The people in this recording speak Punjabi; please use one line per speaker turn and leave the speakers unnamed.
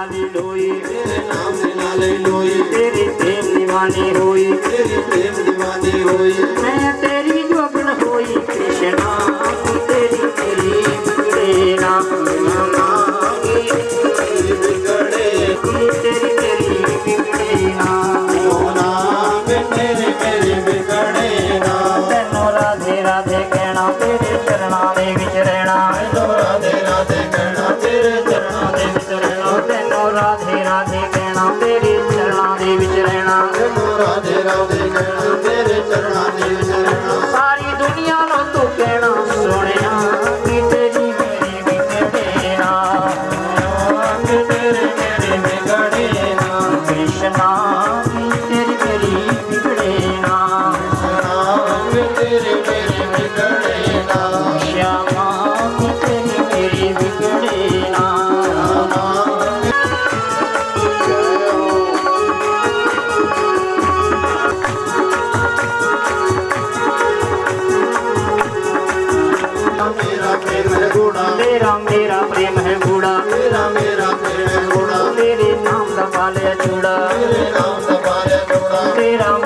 ਨਾਲ ਹੀ ਲੋਈ
ਤੇਰੇ ਨਾਮ ਦੇ ਨਾਲ ਹੀ ਲੋਈ
ਤੇਰੀ ਪ੍ਰੇਮ ਦੀਵਾਨੀ ਹੋਈ
ਤੇਰੀ ਪ੍ਰੇਮ ਦੀਵਾਨੀ ਹੋਈ
ਮੈਂ ਤੇਰੀ ਜੋਗਣ ਹੋਈ ਕ੍ਰਿਸ਼ਨਾ ਤੇਰੇ ਚਰਨਾਂ ਦੇ ਵਿੱਚ ਰਹਿਣਾ।
ਰਾਧੇ ਰਾਧੇ ਕਹਿਣਾ ਤੇਰੇ ਚਰਨਾਂ ਦੇ ਵਿੱਚ ਰਹਿਣਾ
ਸਾਰੀ ਦੁਨੀਆ ਨੂੰ ਤੂੰ ਕਹਿਣਾ ਸੋਹਣਿਆ ਕਿ ਤੇਰੀ ਮੇਰੀ ਵਿਗੜੇ ਨਾ
ਨਾਮ ਤੇਰੇ ਮੇਰੇ ਵਿਗੜੇ ਨਾ
ਕ੍ਰਿਸ਼ਨਾ ਕਿ ਤੇਰੀ ਮੇਰੀ ਵਿਗੜੇ ਨਾ
ਨਾਮ ਤੇਰੇ ਮੇਰੇ ਵਿਗੜੇ ਨਾ
ਮੇਰਾ ਮੇਰਾ ਪ੍ਰੇਮ ਹੈ ਗੂੜਾ। ਮੇਰਾ
ਮੇਰਾ ਪ੍ਰੇਮ ਹੈ ਗੂੜਾ।
ਤੇਰੇ ਨਾਮ ਦਾ ਪਾਲਿਆ ਜੂੜਾ ਤੇਰੇ ਨਾਮ ਦਾ ਪਾਲਿਆ ਜੂੜਾ ਤੇਰਾ